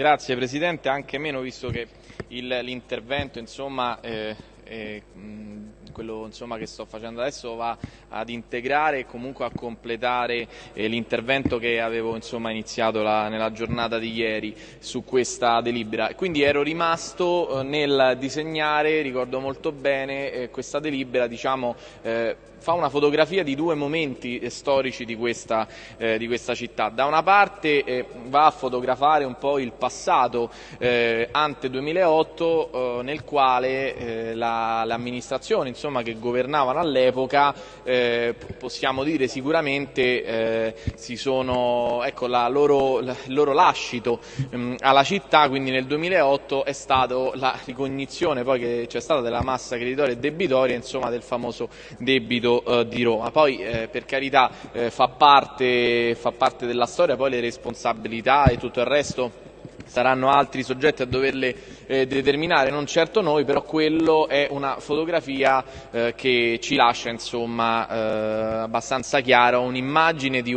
Grazie Presidente, anche meno visto che l'intervento eh, eh, quello insomma, che sto facendo adesso va ad integrare e comunque a completare eh, l'intervento che avevo insomma, iniziato la, nella giornata di ieri su questa delibera. Quindi ero rimasto eh, nel disegnare, ricordo molto bene, eh, questa delibera diciamo, eh, fa una fotografia di due momenti eh, storici di questa, eh, di questa città. Da una parte eh, va a fotografare un po' il passato eh, ante 2008 eh, nel quale eh, l'amministrazione la, che governavano all'epoca possiamo dire sicuramente si sono, ecco, la loro, la, il loro lascito mh, mm, alla città, quindi nel 2008 è stata la ricognizione poi che c'è stata della massa creditoria e debitoria insomma, del famoso debito Stadio eh, di Roma. Poi eh, per carità eh, fa parte, fa parte della storia, poi le responsabilità e tutto il resto saranno altri soggetti a doverle eh, determinare, non certo noi, però quello è una fotografia eh, che ci lascia insomma, eh, abbastanza chiara un'immagine di,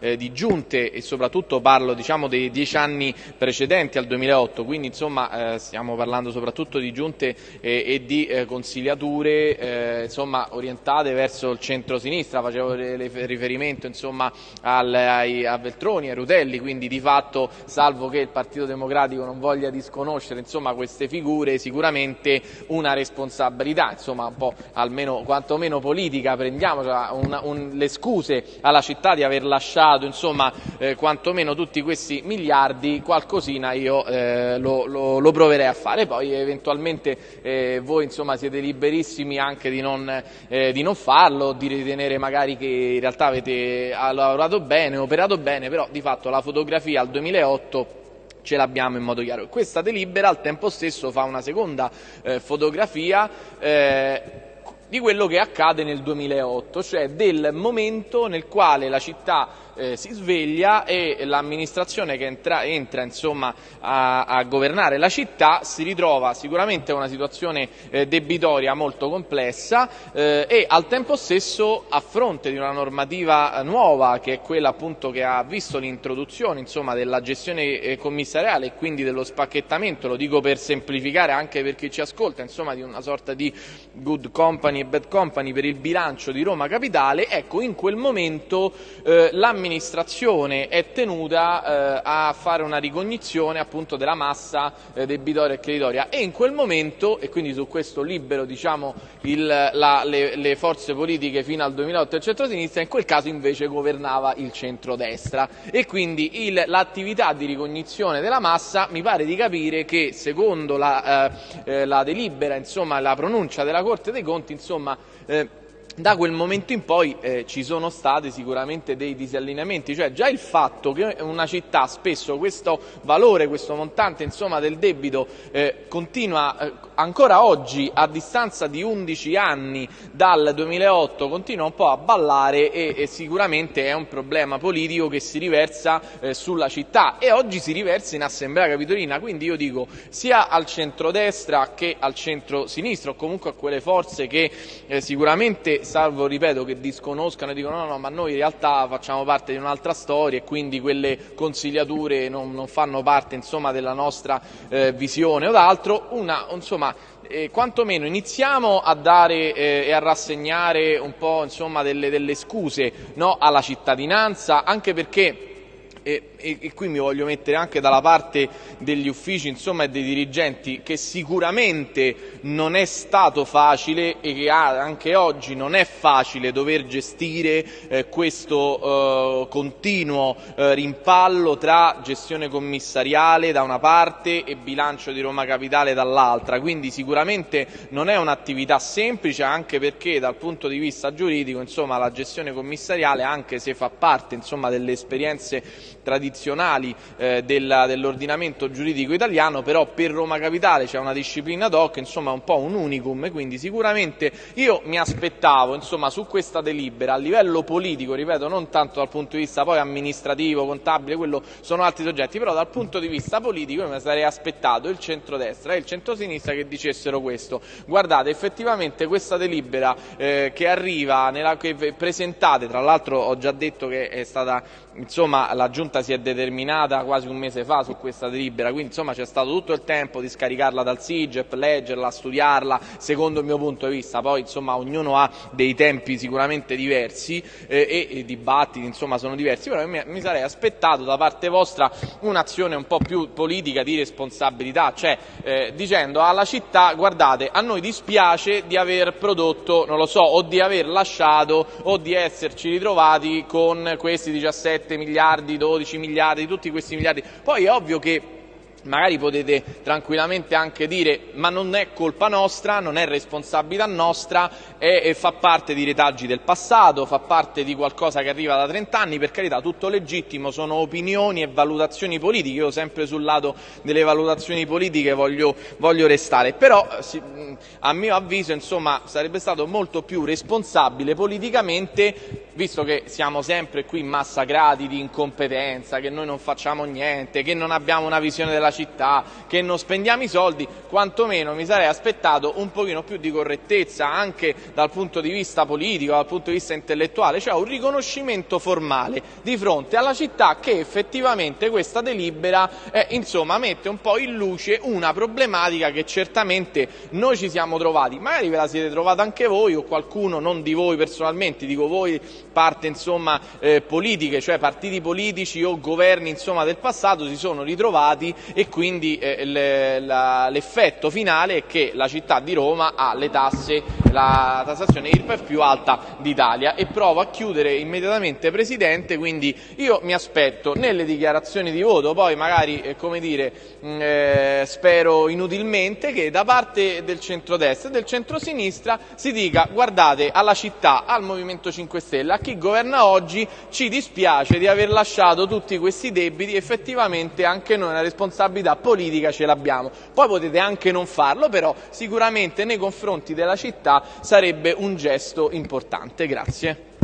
eh, di giunte e soprattutto parlo diciamo, dei dieci anni precedenti al 2008, quindi insomma, eh, stiamo parlando soprattutto di giunte e di consigliature insomma, orientate verso il centro-sinistra, facevo riferimento insomma, al, ai, a Veltroni, a Rutelli, quindi di fatto salvo che il Partito Democratico non voglia disconoscere insomma, queste figure, sicuramente una responsabilità, insomma, un po' almeno quantomeno politica, prendiamo un, un, le scuse alla città di aver lasciato insomma, eh, quantomeno tutti questi miliardi, qualcosina io eh, lo, lo, lo, proverei a fare, poi eventualmente eh, voi insomma, siete liberissimi anche di non, eh, di non farlo, di ritenere magari che in realtà avete lavorato bene, operato bene, però di fatto la fotografia al 2008 ce l'abbiamo in modo chiaro. Questa delibera al tempo stesso fa una seconda eh, fotografia eh, di quello che accade nel 2008, cioè del momento nel quale la città eh, si sveglia e l'amministrazione che entra, entra insomma, a, a, governare la città si ritrova sicuramente in una situazione eh, debitoria molto complessa eh, e al tempo stesso a fronte di una normativa nuova che è quella appunto che ha visto l'introduzione della gestione eh, commissariale e quindi dello spacchettamento, lo dico per semplificare anche per chi ci ascolta, insomma di una sorta di good company e bad company per il bilancio di Roma Capitale, ecco in quel momento eh, l'amministrazione l'amministrazione è tenuta eh, a fare una ricognizione appunto della massa eh, debitoria e creditoria e in quel momento, e quindi su questo libero diciamo, il, la, le, le, forze politiche fino al 2008 il centro-sinistra, in quel caso invece governava il centro-destra. E quindi l'attività di ricognizione della massa mi pare di capire che secondo la, eh, eh la delibera, insomma la pronuncia della Corte dei Conti, insomma eh, da quel momento in poi eh, ci sono stati sicuramente dei disallineamenti, cioè già il fatto che una città spesso questo valore, questo montante insomma, del debito eh, continua eh, ancora oggi a distanza di 11 anni dal 2008 continua un po' a ballare e, e sicuramente è un problema politico che si riversa eh, sulla città. E oggi si riversa in Assemblea Capitolina, quindi io dico sia al centrodestra che al centro-sinistra o comunque a quelle forze che eh, sicuramente salvo, ripeto, che disconoscano e dicono no, no, ma noi in realtà facciamo parte di un'altra storia e quindi quelle consigliature non, non fanno parte insomma, della nostra eh, visione o d'altro, una, insomma, eh, quantomeno iniziamo a dare eh, e a rassegnare un po' insomma, delle, delle scuse no, alla cittadinanza, anche perché e, e, e, qui mi voglio mettere anche dalla parte degli uffici insomma, e dei dirigenti che sicuramente non è stato facile e che anche oggi non è facile dover gestire eh, questo eh, continuo eh, rimpallo tra gestione commissariale da una parte e bilancio di Roma Capitale dall'altra, quindi sicuramente non è un'attività semplice anche perché dal punto di vista giuridico insomma, la gestione commissariale anche se fa parte insomma, delle esperienze tradizionali eh, dell'ordinamento giuridico italiano, però per Roma Capitale c'è una disciplina doc, insomma un po' un unicum, quindi sicuramente io mi aspettavo insomma, su questa delibera a livello politico, ripeto, non tanto dal punto di vista poi amministrativo, contabile, quello sono altri soggetti, però dal punto di vista politico io mi sarei aspettato il centrodestra e il centrosinistra che dicessero questo. Guardate, effettivamente questa delibera eh, che arriva, nella, che presentate, tra l'altro ho già detto che è stata insomma, la giunta giunta si è determinata quasi un mese fa su questa delibera, quindi insomma c'è stato tutto il tempo di scaricarla dal SIGEP, leggerla, studiarla, secondo il mio punto di vista, poi insomma ognuno ha dei tempi sicuramente diversi eh, e, i dibattiti insomma sono diversi, però mi, mi sarei aspettato da parte vostra un'azione un po' più politica di responsabilità, cioè eh, dicendo alla città guardate a noi dispiace di aver prodotto, non lo so, o di aver lasciato o di esserci ritrovati con questi 17 miliardi, 12 miliardi, tutti questi miliardi. Poi è ovvio che magari potete tranquillamente anche dire ma non è colpa nostra, non è responsabilità nostra, è, è, fa parte di retaggi del passato, fa parte di qualcosa che arriva da 30 anni, per carità tutto legittimo, sono opinioni e valutazioni politiche, io sempre sul lato delle valutazioni politiche voglio, voglio restare, però a mio avviso insomma, sarebbe stato molto più responsabile politicamente visto che siamo sempre qui massacrati di incompetenza, che noi non facciamo niente, che non abbiamo una visione della città, che non spendiamo i soldi, quantomeno mi sarei aspettato un pochino più di correttezza anche dal punto di vista politico, dal punto di vista intellettuale, cioè un riconoscimento formale di fronte alla città che effettivamente questa delibera eh, insomma, mette un po' in luce una problematica che certamente noi ci siamo trovati, magari ve la siete trovata anche voi o qualcuno, non di voi personalmente, dico voi parte insomma, eh, politiche, cioè partiti politici o governi insomma, del passato si sono ritrovati e quindi eh, l'effetto finale è che la città di Roma ha le tasse, la tassazione IRPEF più alta d'Italia e provo a chiudere immediatamente Presidente, quindi io mi aspetto nelle dichiarazioni di voto, poi magari eh, come dire, mm, eh, spero inutilmente che da parte del centrodestra e del centrosinistra si dica guardate alla città, al Movimento 5 Stelle, a chi governa oggi ci dispiace di aver lasciato tutti questi debiti, effettivamente anche noi una responsabilità politica ce l'abbiamo. Poi potete anche non farlo, però sicuramente nei confronti della città sarebbe un gesto importante. Grazie.